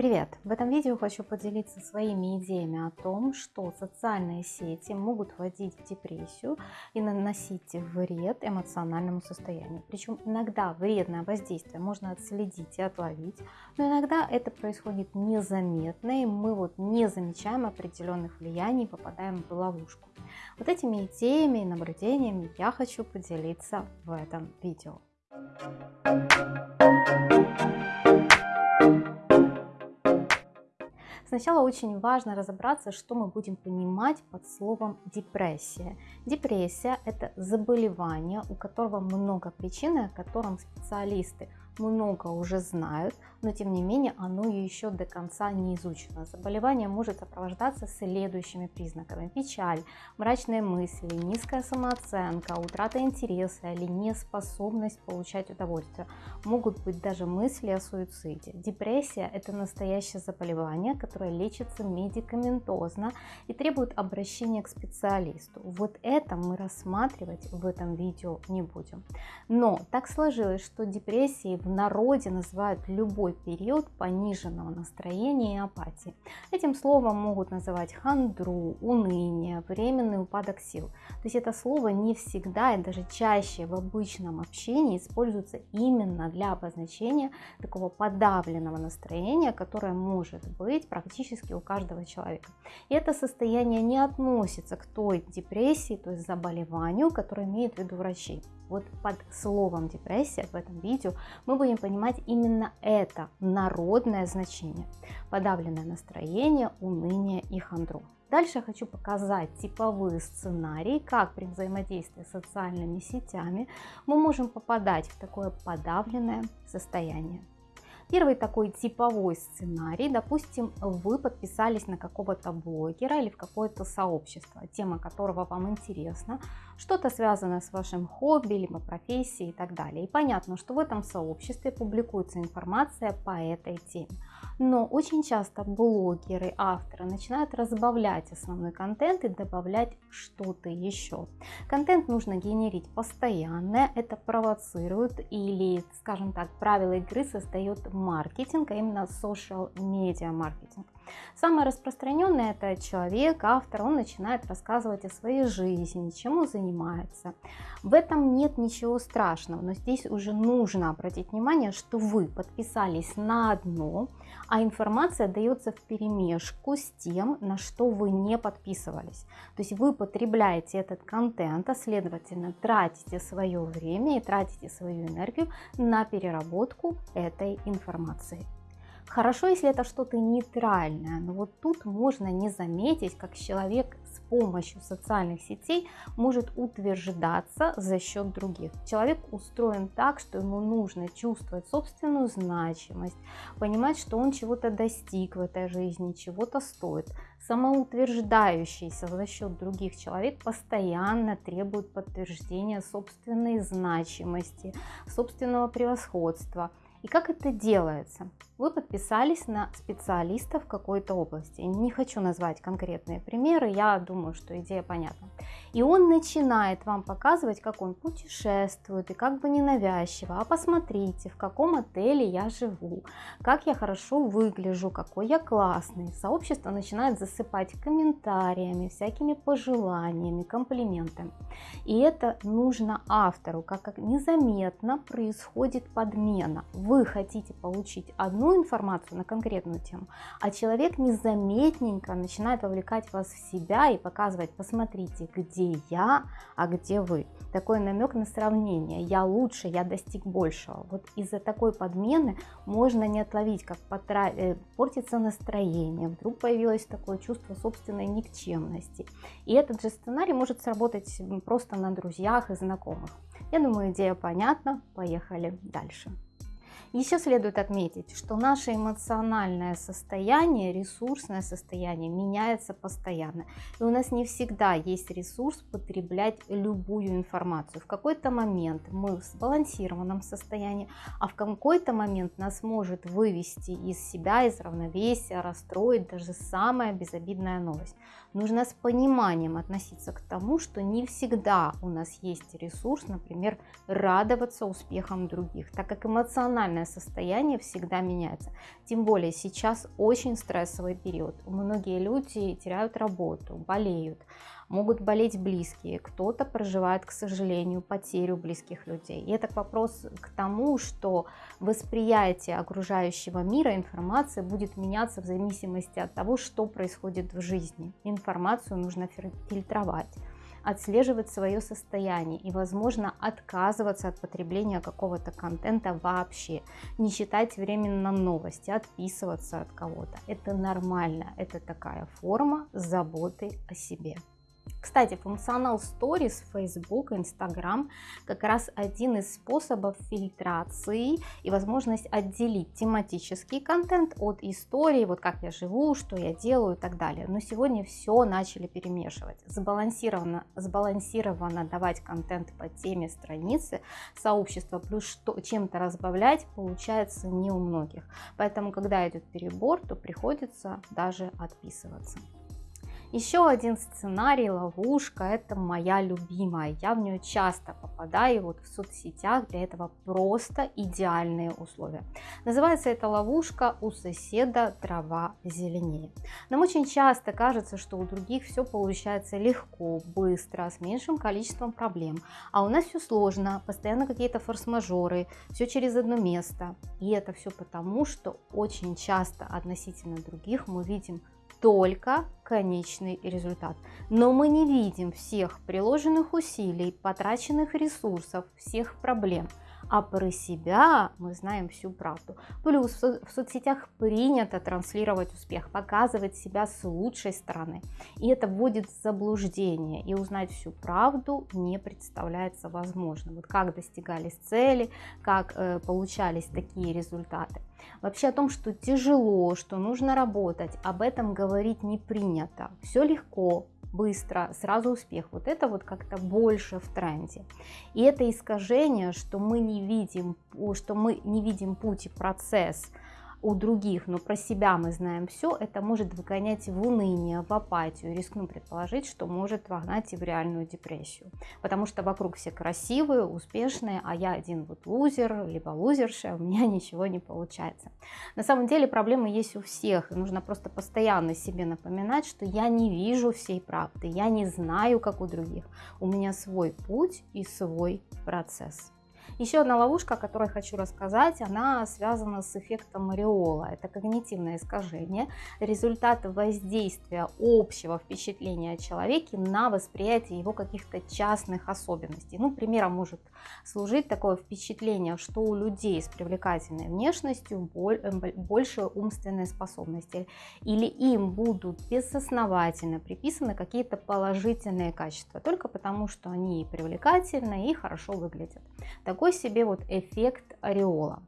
Привет! В этом видео хочу поделиться своими идеями о том, что социальные сети могут вводить в депрессию и наносить вред эмоциональному состоянию. Причем иногда вредное воздействие можно отследить и отловить, но иногда это происходит незаметно, и мы вот не замечаем определенных влияний, попадаем в ловушку. Вот этими идеями и наблюдениями я хочу поделиться в этом видео. Сначала очень важно разобраться, что мы будем понимать под словом депрессия. Депрессия – это заболевание, у которого много причин, о котором специалисты много уже знают, но тем не менее оно еще до конца не изучено. Заболевание может сопровождаться следующими признаками. Печаль, мрачные мысли, низкая самооценка, утрата интереса или неспособность получать удовольствие. Могут быть даже мысли о суициде. Депрессия – это настоящее заболевание, которое лечится медикаментозно и требует обращения к специалисту. Вот это мы рассматривать в этом видео не будем. Но так сложилось, что депрессии в народе называют любой период пониженного настроения и апатии. Этим словом могут называть хандру, уныние, временный упадок сил. То есть это слово не всегда и даже чаще в обычном общении используется именно для обозначения такого подавленного настроения, которое может быть практически у каждого человека. И это состояние не относится к той депрессии, то есть заболеванию, которое имеют в виду врачи. Вот под словом депрессия в этом видео мы будем понимать именно это народное значение. Подавленное настроение, уныние и хандру. Дальше я хочу показать типовые сценарии, как при взаимодействии с социальными сетями мы можем попадать в такое подавленное состояние. Первый такой типовой сценарий, допустим, вы подписались на какого-то блогера или в какое-то сообщество, тема которого вам интересна, что-то связанное с вашим хобби, либо профессией и так далее. И понятно, что в этом сообществе публикуется информация по этой теме. Но очень часто блогеры, авторы начинают разбавлять основной контент и добавлять что-то еще. Контент нужно генерить постоянно, это провоцирует или, скажем так, правила игры создает маркетинг, а именно social media маркетинг. Самое распространенное это человек, автор, он начинает рассказывать о своей жизни, чем он занимается. В этом нет ничего страшного, но здесь уже нужно обратить внимание, что вы подписались на одно, а информация дается в перемешку с тем, на что вы не подписывались. То есть вы потребляете этот контент, а следовательно тратите свое время и тратите свою энергию на переработку этой информации. Хорошо, если это что-то нейтральное, но вот тут можно не заметить, как человек с помощью социальных сетей может утверждаться за счет других. Человек устроен так, что ему нужно чувствовать собственную значимость, понимать, что он чего-то достиг в этой жизни, чего-то стоит. Самоутверждающийся за счет других человек постоянно требует подтверждения собственной значимости, собственного превосходства. И как это делается? вы подписались на специалиста в какой-то области. Не хочу назвать конкретные примеры, я думаю, что идея понятна. И он начинает вам показывать, как он путешествует, и как бы ненавязчиво. А посмотрите, в каком отеле я живу, как я хорошо выгляжу, какой я классный. Сообщество начинает засыпать комментариями, всякими пожеланиями, комплиментами. И это нужно автору, как незаметно происходит подмена. Вы хотите получить одну информацию на конкретную тему, а человек незаметненько начинает вовлекать вас в себя и показывать, посмотрите, где я, а где вы. Такой намек на сравнение. Я лучше, я достиг большего. Вот из-за такой подмены можно не отловить, как потра... Э, портится настроение, вдруг появилось такое чувство собственной никчемности. И этот же сценарий может сработать просто на друзьях и знакомых. Я думаю, идея понятна. Поехали дальше. Еще следует отметить, что наше эмоциональное состояние, ресурсное состояние меняется постоянно. И у нас не всегда есть ресурс потреблять любую информацию. В какой-то момент мы в сбалансированном состоянии, а в какой-то момент нас может вывести из себя, из равновесия, расстроить даже самая безобидная новость. Нужно с пониманием относиться к тому, что не всегда у нас есть ресурс, например, радоваться успехам других, так как эмоциональное состояние всегда меняется. Тем более сейчас очень стрессовый период. Многие люди теряют работу, болеют, могут болеть близкие, кто-то проживает, к сожалению, потерю близких людей. И это вопрос к тому, что восприятие окружающего мира информации будет меняться в зависимости от того, что происходит в жизни. Информацию нужно фильтровать отслеживать свое состояние и, возможно, отказываться от потребления какого-то контента вообще, не читать временно новости, отписываться от кого-то. Это нормально, это такая форма заботы о себе. Кстати, функционал Stories Facebook, Instagram как раз один из способов фильтрации и возможность отделить тематический контент от истории, вот как я живу, что я делаю и так далее. Но сегодня все начали перемешивать. Сбалансированно, сбалансированно давать контент по теме страницы сообщества, плюс чем-то разбавлять получается не у многих. Поэтому, когда идет перебор, то приходится даже отписываться. Еще один сценарий, ловушка, это моя любимая. Я в нее часто попадаю вот в соцсетях, для этого просто идеальные условия. Называется эта ловушка «У соседа трава зеленее». Нам очень часто кажется, что у других все получается легко, быстро, с меньшим количеством проблем. А у нас все сложно, постоянно какие-то форс-мажоры, все через одно место. И это все потому, что очень часто относительно других мы видим только конечный результат. Но мы не видим всех приложенных усилий, потраченных ресурсов, всех проблем – а про себя мы знаем всю правду. Плюс в соцсетях принято транслировать успех, показывать себя с лучшей стороны. И это вводит в заблуждение, и узнать всю правду не представляется возможным. Вот как достигались цели, как э, получались такие результаты. Вообще о том, что тяжело, что нужно работать, об этом говорить не принято. Все легко, быстро, сразу успех. Вот это вот как-то больше в тренде. И это искажение, что мы не видим, что мы не видим путь и процесс, у других, но про себя мы знаем все, это может выгонять в уныние, в апатию. Рискну предположить, что может вогнать и в реальную депрессию. Потому что вокруг все красивые, успешные, а я один вот лузер, либо лузерша, у меня ничего не получается. На самом деле проблемы есть у всех, и нужно просто постоянно себе напоминать, что я не вижу всей правды, я не знаю, как у других. У меня свой путь и свой процесс. Еще одна ловушка, о которой хочу рассказать, она связана с эффектом ореола. Это когнитивное искажение, результат воздействия общего впечатления о человеке на восприятие его каких-то частных особенностей. Ну, примером может служить такое впечатление, что у людей с привлекательной внешностью э, больше умственной способности, или им будут безосновательно приписаны какие-то положительные качества, только потому что они привлекательны и хорошо выглядят. Такой себе вот эффект ореола.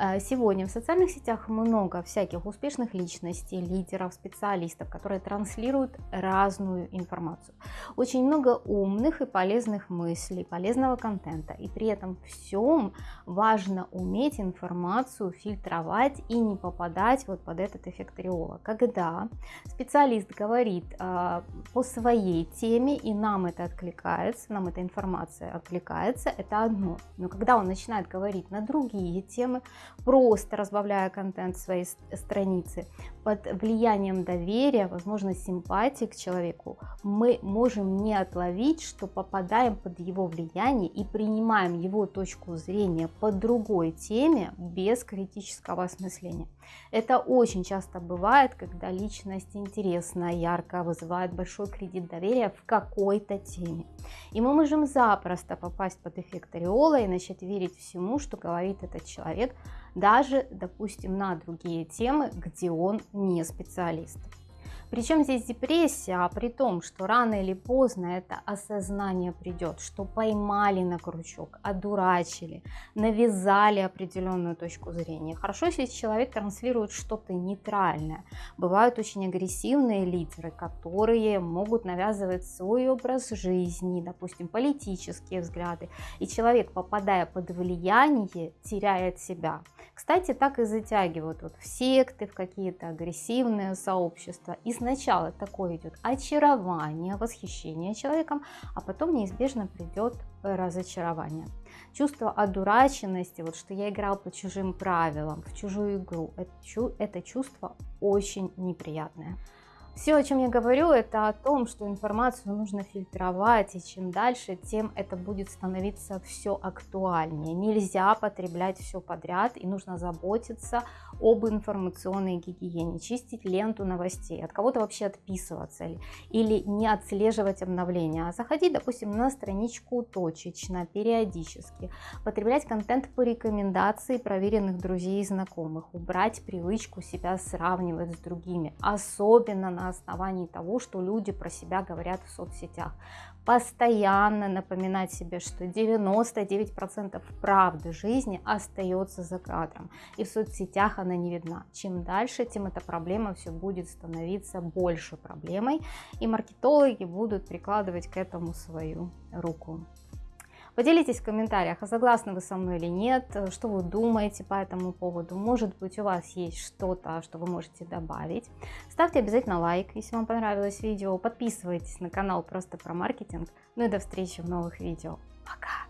Э, сегодня в социальных сетях много всяких успешных личностей, лидеров, специалистов, которые транслируют разную информацию. Очень много умных и полезных мыслей, полезного контента. И при этом всем важно уметь информацию фильтровать и не попадать вот под этот эффект ореола. Когда специалист говорит э, по своей теме и нам это откликается, нам эта информация откликается, это одно. Но когда он начинает говорить на другие темы, просто разбавляя контент своей страницы, под влиянием доверия, возможно, симпатии к человеку, мы можем не отловить, что попадаем под его влияние и принимаем его точку зрения по другой теме без критического осмысления. Это очень часто бывает, когда личность интересная, яркая, вызывает большой кредит доверия в какой-то теме. И мы можем запросто попасть под эффект ореола и начать верить всему, что говорит этот человек, даже, допустим, на другие темы, где он не специалист. Причем здесь депрессия, а при том, что рано или поздно это осознание придет, что поймали на крючок, одурачили, навязали определенную точку зрения. Хорошо, если человек транслирует что-то нейтральное. Бывают очень агрессивные лидеры, которые могут навязывать свой образ жизни, допустим, политические взгляды. И человек, попадая под влияние, теряет себя. Кстати, так и затягивают вот в секты, в какие-то агрессивные сообщества и сначала такое идет очарование, восхищение человеком, а потом неизбежно придет разочарование. Чувство одураченности, вот что я играл по чужим правилам, в чужую игру, это, это чувство очень неприятное. Все, о чем я говорю, это о том, что информацию нужно фильтровать, и чем дальше, тем это будет становиться все актуальнее. Нельзя потреблять все подряд, и нужно заботиться об информационной гигиене, чистить ленту новостей, от кого-то вообще отписываться или не отслеживать обновления, а заходить, допустим, на страничку точечно, периодически, потреблять контент по рекомендации проверенных друзей и знакомых, убрать привычку себя сравнивать с другими, особенно на основании того, что люди про себя говорят в соцсетях. Постоянно напоминать себе, что 99% правды жизни остается за кадром, и в соцсетях она не видна. Чем дальше, тем эта проблема все будет становиться больше проблемой, и маркетологи будут прикладывать к этому свою руку. Поделитесь в комментариях, а согласны вы со мной или нет, э, что вы думаете по этому поводу. Может быть, у вас есть что-то, что вы можете добавить. Ставьте обязательно лайк, если вам понравилось видео. Подписывайтесь на канал просто про маркетинг. Ну и до встречи в новых видео. Пока!